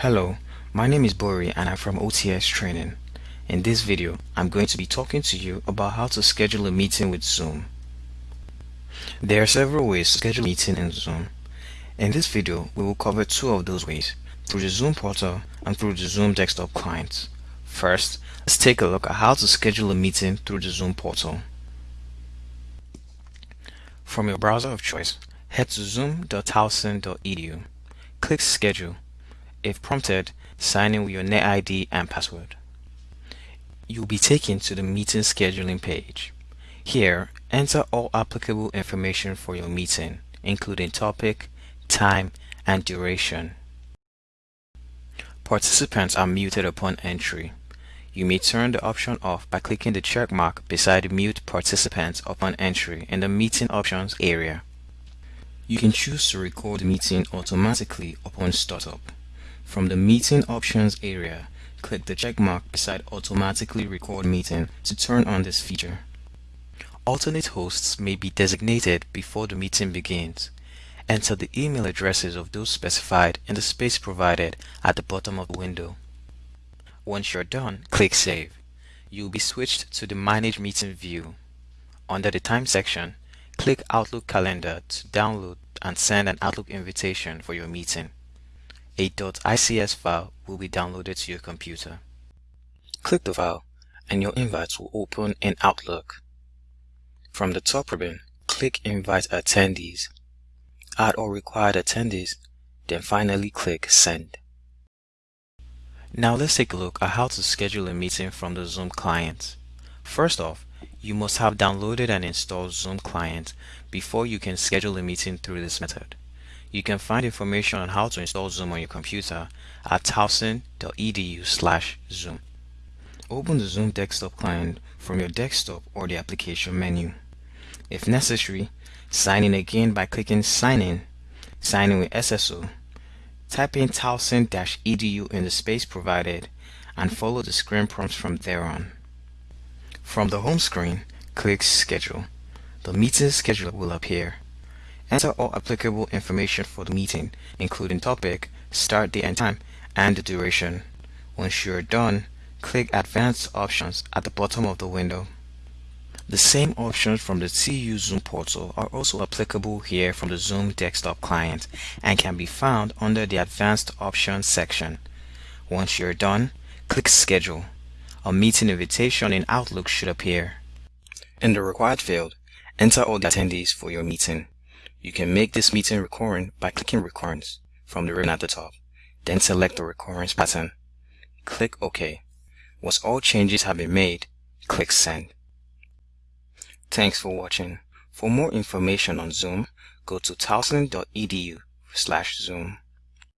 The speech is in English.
Hello, my name is Bori and I'm from OTS Training. In this video, I'm going to be talking to you about how to schedule a meeting with Zoom. There are several ways to schedule a meeting in Zoom. In this video, we will cover two of those ways, through the Zoom portal and through the Zoom desktop client. First, let's take a look at how to schedule a meeting through the Zoom portal. From your browser of choice, head to zoom.towson.edu. Click Schedule if prompted, sign in with your NetID and password. You'll be taken to the meeting scheduling page. Here, enter all applicable information for your meeting, including topic, time, and duration. Participants are muted upon entry. You may turn the option off by clicking the check mark beside Mute Participants upon entry in the Meeting Options area. You can choose to record the meeting automatically upon startup. From the Meeting Options area, click the check mark beside Automatically Record Meeting to turn on this feature. Alternate hosts may be designated before the meeting begins. Enter the email addresses of those specified in the space provided at the bottom of the window. Once you're done, click Save. You'll be switched to the Manage Meeting view. Under the Time section, click Outlook Calendar to download and send an Outlook invitation for your meeting a .ics file will be downloaded to your computer. Click the file and your invites will open in Outlook. From the top ribbon, click Invite Attendees. Add all required attendees, then finally click Send. Now let's take a look at how to schedule a meeting from the Zoom client. First off, you must have downloaded and installed Zoom client before you can schedule a meeting through this method. You can find information on how to install Zoom on your computer at towson.edu slash Zoom. Open the Zoom desktop client from your desktop or the application menu. If necessary, sign in again by clicking Sign In, sign in with SSO, type in towson-edu in the space provided, and follow the screen prompts from there on. From the home screen, click Schedule. The meeting schedule will appear. Enter all applicable information for the meeting, including topic, start date and time, and the duration. Once you're done, click Advanced Options at the bottom of the window. The same options from the TU Zoom portal are also applicable here from the Zoom desktop client and can be found under the Advanced Options section. Once you're done, click Schedule. A meeting invitation in Outlook should appear. In the required field, enter all the attendees for your meeting. You can make this meeting recurring by clicking recurrence from the ribbon at the top. Then select the recurrence pattern. Click OK. Once all changes have been made, click Send. Thanks for watching. For more information on Zoom, go to towson.edu slash Zoom.